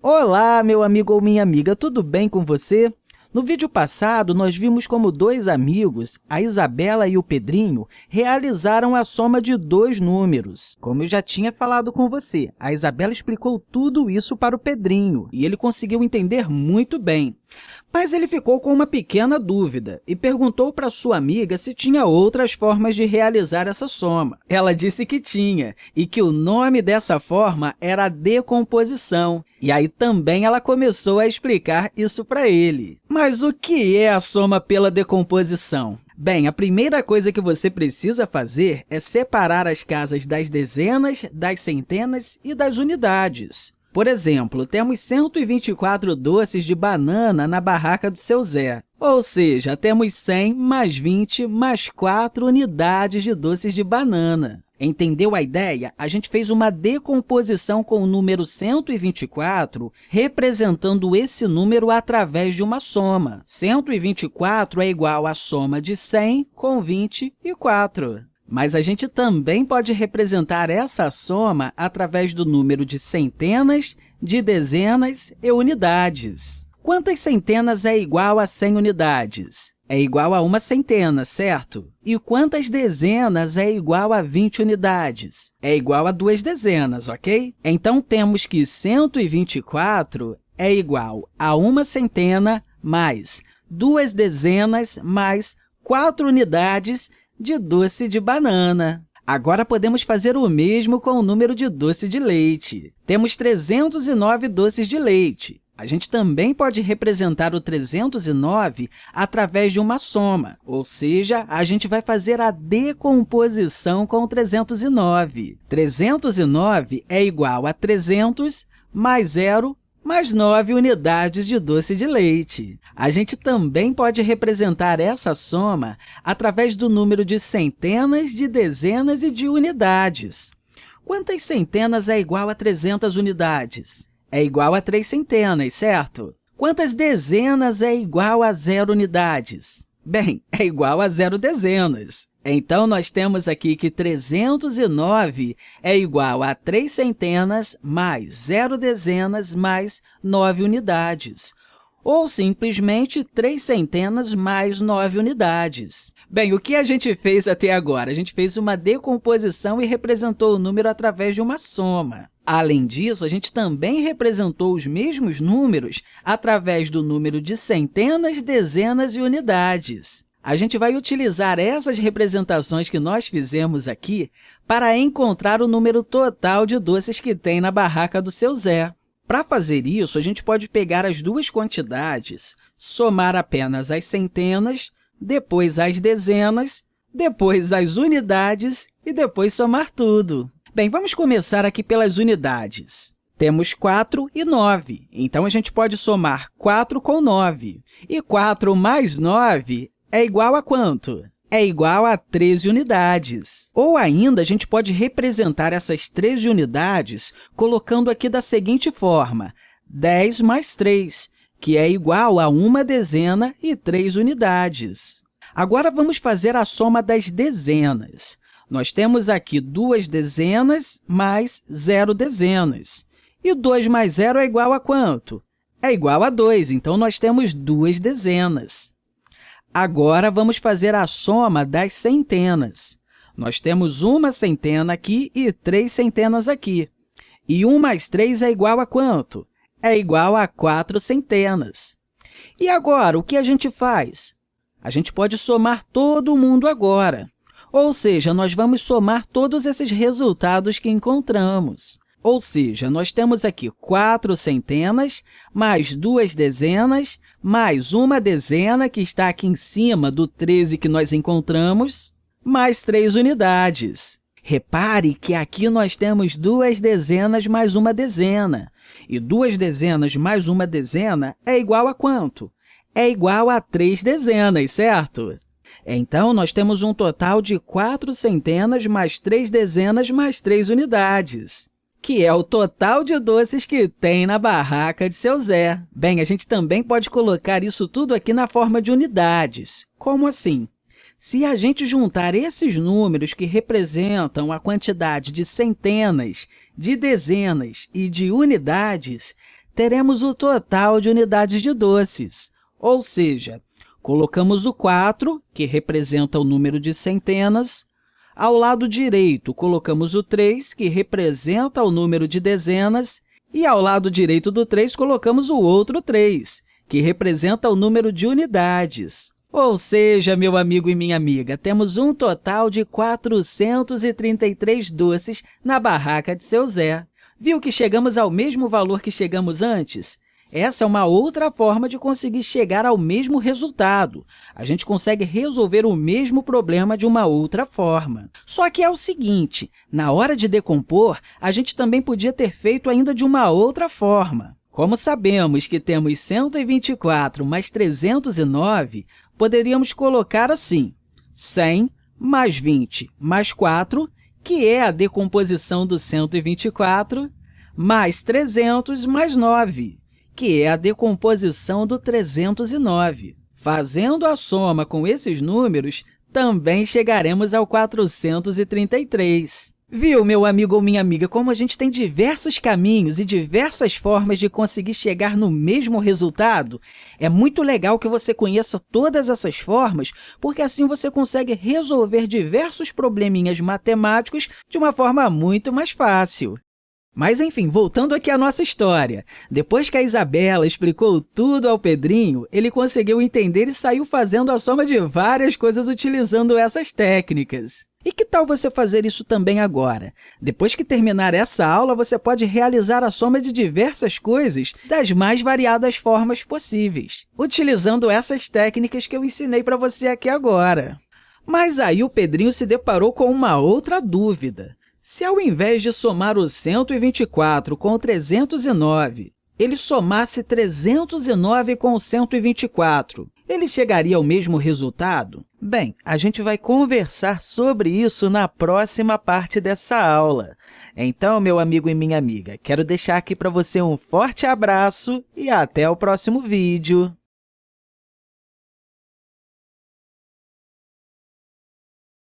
Olá, meu amigo ou minha amiga, tudo bem com você? No vídeo passado, nós vimos como dois amigos, a Isabela e o Pedrinho, realizaram a soma de dois números. Como eu já tinha falado com você, a Isabela explicou tudo isso para o Pedrinho e ele conseguiu entender muito bem. Mas ele ficou com uma pequena dúvida e perguntou para sua amiga se tinha outras formas de realizar essa soma. Ela disse que tinha e que o nome dessa forma era decomposição. E aí também ela começou a explicar isso para ele. Mas o que é a soma pela decomposição? Bem, a primeira coisa que você precisa fazer é separar as casas das dezenas, das centenas e das unidades. Por exemplo, temos 124 doces de banana na barraca do seu Zé. Ou seja, temos 100 mais 20 mais 4 unidades de doces de banana. Entendeu a ideia? A gente fez uma decomposição com o número 124, representando esse número através de uma soma. 124 é igual à soma de 100 com 24. Mas a gente também pode representar essa soma através do número de centenas, de dezenas e unidades. Quantas centenas é igual a 100 unidades? É igual a uma centena, certo? E quantas dezenas é igual a 20 unidades? É igual a duas dezenas, ok? Então, temos que 124 é igual a uma centena mais duas dezenas mais quatro unidades de doce de banana. Agora, podemos fazer o mesmo com o número de doce de leite. Temos 309 doces de leite. A gente também pode representar o 309 através de uma soma, ou seja, a gente vai fazer a decomposição com o 309. 309 é igual a 300 mais 0 mais 9 unidades de doce de leite. A gente também pode representar essa soma através do número de centenas, de dezenas e de unidades. Quantas centenas é igual a 300 unidades? É igual a 3 centenas, certo? Quantas dezenas é igual a zero unidades? Bem, é igual a zero dezenas. Então, nós temos aqui que 309 é igual a 3 centenas mais zero dezenas mais 9 unidades, ou simplesmente 3 centenas mais 9 unidades. Bem, o que a gente fez até agora? A gente fez uma decomposição e representou o número através de uma soma. Além disso, a gente também representou os mesmos números através do número de centenas, dezenas e unidades. A gente vai utilizar essas representações que nós fizemos aqui para encontrar o número total de doces que tem na barraca do seu Zé. Para fazer isso, a gente pode pegar as duas quantidades, somar apenas as centenas, depois as dezenas, depois as unidades e depois somar tudo. Bem, vamos começar aqui pelas unidades. Temos 4 e 9, então a gente pode somar 4 com 9. E 4 mais 9 é igual a quanto? É igual a 13 unidades. Ou ainda, a gente pode representar essas 13 unidades colocando aqui da seguinte forma, 10 mais 3, que é igual a uma dezena e 3 unidades. Agora, vamos fazer a soma das dezenas. Nós temos aqui duas dezenas mais zero dezenas. E 2 mais zero é igual a quanto? É igual a 2, então nós temos duas dezenas. Agora, vamos fazer a soma das centenas. Nós temos uma centena aqui e três centenas aqui. E 1 mais 3 é igual a quanto? É igual a 4 centenas. E agora, o que a gente faz? A gente pode somar todo mundo agora. Ou seja, nós vamos somar todos esses resultados que encontramos. Ou seja, nós temos aqui 4 centenas, mais duas dezenas, mais uma dezena, que está aqui em cima do 13 que nós encontramos, mais 3 unidades. Repare que aqui nós temos duas dezenas mais uma dezena. E duas dezenas mais uma dezena é igual a quanto? É igual a três dezenas, certo? Então, nós temos um total de quatro centenas mais três dezenas mais três unidades que é o total de doces que tem na barraca de seu Zé. Bem, a gente também pode colocar isso tudo aqui na forma de unidades. Como assim? Se a gente juntar esses números que representam a quantidade de centenas, de dezenas e de unidades, teremos o total de unidades de doces, ou seja, colocamos o 4, que representa o número de centenas, ao lado direito, colocamos o 3, que representa o número de dezenas, e ao lado direito do 3, colocamos o outro 3, que representa o número de unidades. Ou seja, meu amigo e minha amiga, temos um total de 433 doces na barraca de seu Zé. Viu que chegamos ao mesmo valor que chegamos antes? Essa é uma outra forma de conseguir chegar ao mesmo resultado. A gente consegue resolver o mesmo problema de uma outra forma. Só que é o seguinte, na hora de decompor, a gente também podia ter feito ainda de uma outra forma. Como sabemos que temos 124 mais 309, poderíamos colocar assim, 100 mais 20 mais 4, que é a decomposição do 124, mais 300 mais 9, que é a decomposição do 309. Fazendo a soma com esses números, também chegaremos ao 433. Viu, meu amigo ou minha amiga, como a gente tem diversos caminhos e diversas formas de conseguir chegar no mesmo resultado? É muito legal que você conheça todas essas formas, porque assim você consegue resolver diversos probleminhas matemáticos de uma forma muito mais fácil. Mas, enfim, voltando aqui à nossa história. Depois que a Isabela explicou tudo ao Pedrinho, ele conseguiu entender e saiu fazendo a soma de várias coisas utilizando essas técnicas. E que tal você fazer isso também agora? Depois que terminar essa aula, você pode realizar a soma de diversas coisas das mais variadas formas possíveis, utilizando essas técnicas que eu ensinei para você aqui agora. Mas aí o Pedrinho se deparou com uma outra dúvida. Se, ao invés de somar o 124 com o 309, ele somasse 309 com o 124, ele chegaria ao mesmo resultado? Bem, a gente vai conversar sobre isso na próxima parte dessa aula. Então, meu amigo e minha amiga, quero deixar aqui para você um forte abraço e até o próximo vídeo!